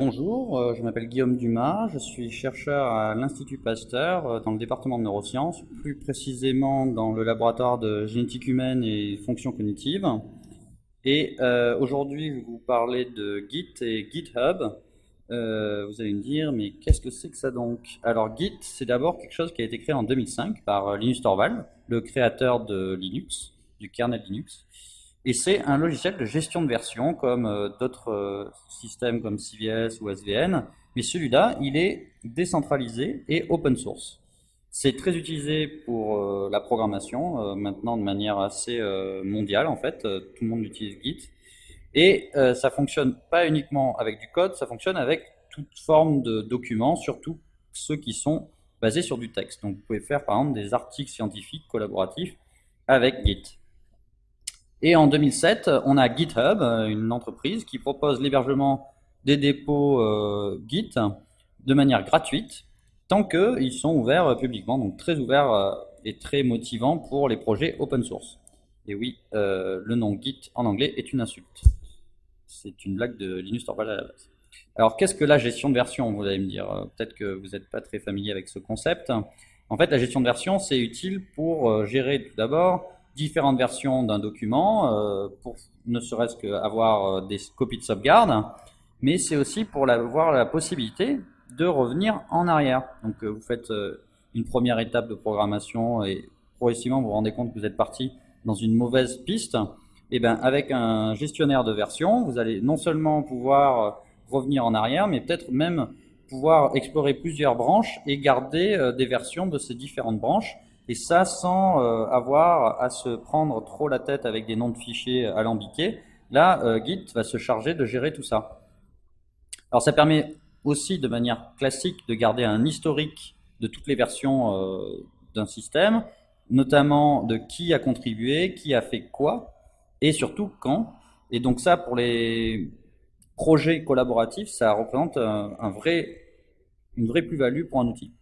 Bonjour, euh, je m'appelle Guillaume Dumas, je suis chercheur à l'Institut Pasteur euh, dans le département de neurosciences, plus précisément dans le laboratoire de génétique humaine et fonctions cognitives. Et euh, aujourd'hui, je vais vous parler de Git et GitHub. Vous allez me dire, mais qu'est-ce que c'est que ça donc? Alors Git, c'est d'abord quelque chose qui a été créé en 2005 par Linus Torvald, le créateur de Linux, du kernel Linux. Et c'est un logiciel de gestion de version comme euh, d'autres euh, systèmes comme CVS ou SVN, mais celui-là, il est décentralisé et open source. C'est très utilisé pour euh, la programmation, maintenant de manière assez mondiale en fait, tout le monde utilise Git. Et ça fonctionne pas uniquement avec du code, ça fonctionne avec toute forme de documents, surtout ceux qui sont basés sur du texte. Donc vous pouvez faire par exemple des articles scientifiques collaboratifs avec Git. Et en 2007, on a GitHub, une entreprise qui propose l'hébergement des dépôts euh, Git de manière gratuite, tant qu'ils sont ouverts publiquement, donc très ouverts euh, et très motivants pour les projets open source. Et oui, euh, le nom Git en anglais est une insulte. C'est une blague de Linus Torvald à la base. Alors, qu'est-ce que la gestion de version Vous allez me dire, peut-être que vous n'êtes pas très familier avec ce concept. En fait, la gestion de version, c'est utile pour gérer tout d'abord différentes versions d'un document, euh, pour ne serait-ce qu'avoir euh, des copies de sauvegarde, mais c'est aussi pour avoir la possibilité de revenir en arrière. Donc euh, vous faites une première étape de programmation et progressivement vous vous rendez compte que vous êtes parti dans une mauvaise piste. Eh bien avec un gestionnaire de version, vous allez non seulement pouvoir revenir en arrière, mais peut-être même pouvoir explorer plusieurs branches et garder des versions de ces différentes branches et ça sans euh, avoir à se prendre trop la tête avec des noms de fichiers alambiqués. Là, euh, Git va se charger de gérer tout ça. Alors ça permet aussi de manière classique de garder un historique de toutes les versions euh, d'un système, notamment de qui a contribué, qui a fait quoi, et surtout quand? Et donc ça, pour les projets collaboratifs, ça représente un vrai, une vraie plus-value pour un outil.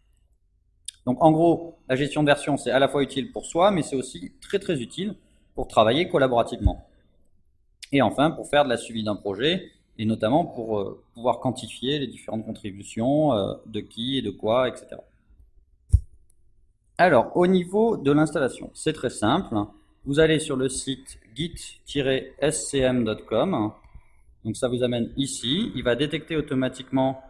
Donc en gros, la gestion de version, c'est à la fois utile pour soi, mais c'est aussi très très utile pour travailler collaborativement. Et enfin, pour faire de la suivi d'un projet, et notamment pour euh, pouvoir quantifier les différentes contributions, euh, de qui et de quoi, etc. Alors, au niveau de l'installation, c'est très simple. Vous allez sur le site git-scm.com. Donc ça vous amène ici. Il va détecter automatiquement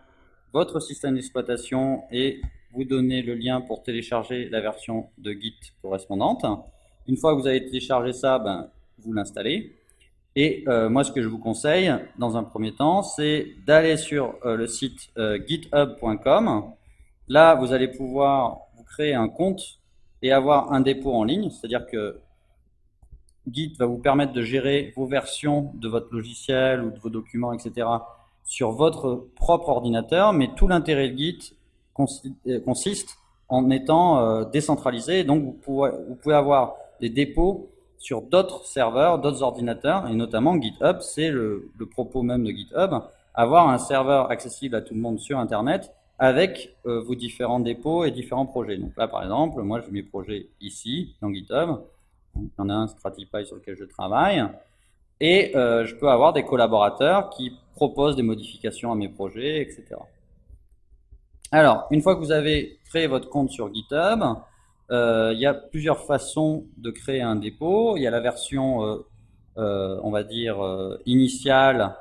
votre système d'exploitation et vous donnez le lien pour télécharger la version de Git correspondante. Une fois que vous avez téléchargé ça, ben, vous l'installez. Et euh, moi, ce que je vous conseille, dans un premier temps, c'est d'aller sur euh, le site euh, github.com. Là, vous allez pouvoir vous créer un compte et avoir un dépôt en ligne. C'est-à-dire que Git va vous permettre de gérer vos versions de votre logiciel ou de vos documents, etc. sur votre propre ordinateur. Mais tout l'intérêt de Git, euh, consiste en étant euh, décentralisé. Donc, vous pouvez, avoir des dépôts sur d'autres serveurs, d'autres ordinateurs, et notamment GitHub, c'est le, propos même de GitHub, avoir un serveur accessible à tout le monde sur Internet avec euh, vos différents dépôts et différents projets. Donc là, par exemple, moi, j'ai mes projets ici, dans GitHub. Il y en a un Stratify sur lequel je travaille. Et je peux avoir des collaborateurs qui proposent des modifications à mes projets, etc. Alors, une fois que vous avez créé votre compte sur GitHub, euh, il y a plusieurs façons de créer un dépôt. Il y a la version, euh, euh, on va dire, initiale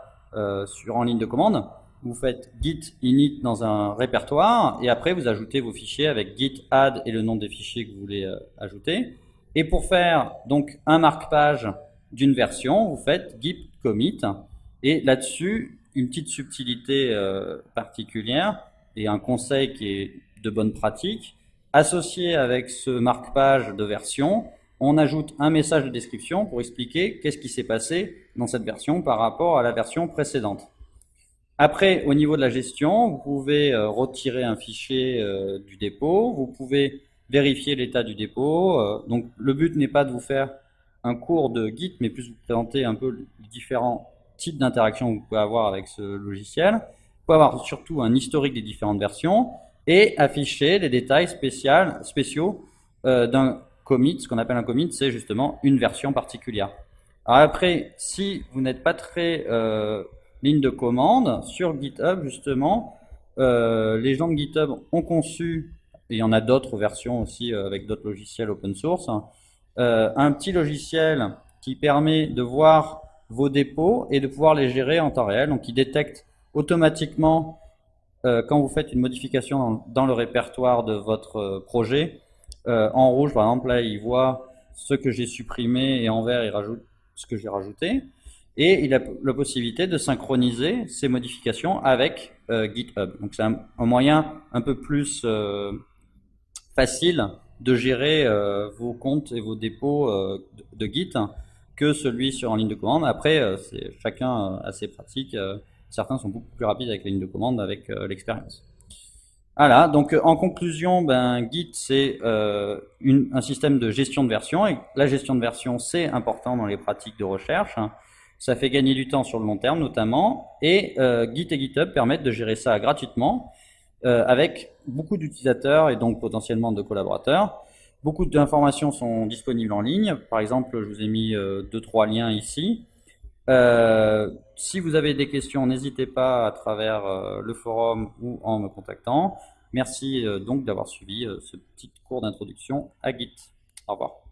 sur en ligne de commande. Vous faites git init dans un répertoire et après vous ajoutez vos fichiers avec git add et le nom des fichiers que vous voulez ajouter. Et pour faire donc un marque-page d'une version, vous faites git commit et là-dessus, une petite subtilité particulière, et un conseil qui est de bonne pratique. Associé avec ce marque-page de version, on ajoute un message de description pour expliquer qu'est-ce qui s'est passé dans cette version par rapport à la version précédente. Après, au niveau de la gestion, vous pouvez euh, retirer un fichier euh, du dépôt, vous pouvez vérifier l'état du dépôt. Euh, donc, le but n'est pas de vous faire un cours de Git, mais plus vous présenter un peu les différents types d'interactions que vous pouvez avoir avec ce logiciel pouvez avoir surtout un historique des différentes versions. et afficher les détails spéciaux d'un commit. Ce qu'on appelle un commit, c'est justement une version particulière. Alors après, si vous n'êtes pas très ligne de commande, sur GitHub, justement, les gens de GitHub ont conçu, il y en a d'autres versions aussi avec d'autres logiciels open source, un petit logiciel qui permet de voir vos dépôts et de pouvoir les gérer en temps réel. Donc, il détecte automatiquement euh, quand vous faites une modification dans, le répertoire de votre euh, projet. Euh, en rouge, par exemple, là, il voit ce que j'ai supprimé et en vert, il rajoute ce que j'ai rajouté. Et il a la possibilité de synchroniser ces modifications avec GitHub. Donc, c'est un, moyen un peu plus facile de gérer vos comptes et vos dépôts de, de Git que celui sur en ligne de commande. Après, euh, c'est chacun euh, assez pratique. Euh, certains sont beaucoup plus rapides avec la ligne de commande avec l'expérience. Voilà, donc en conclusion, ben, Git c'est un système de gestion de version la gestion de version c'est important dans les pratiques de recherche. Ça fait gagner du temps sur le long terme notamment et Git et GitHub permettent de gérer ça gratuitement avec beaucoup d'utilisateurs et donc potentiellement de collaborateurs. Beaucoup d'informations sont disponibles en ligne. Par exemple, je vous ai mis euh, deux, trois liens ici. Euh, si vous avez des questions, n'hésitez pas à travers euh, le forum ou en me contactant. Merci donc d'avoir suivi ce petit cours d'introduction à Git. Au revoir.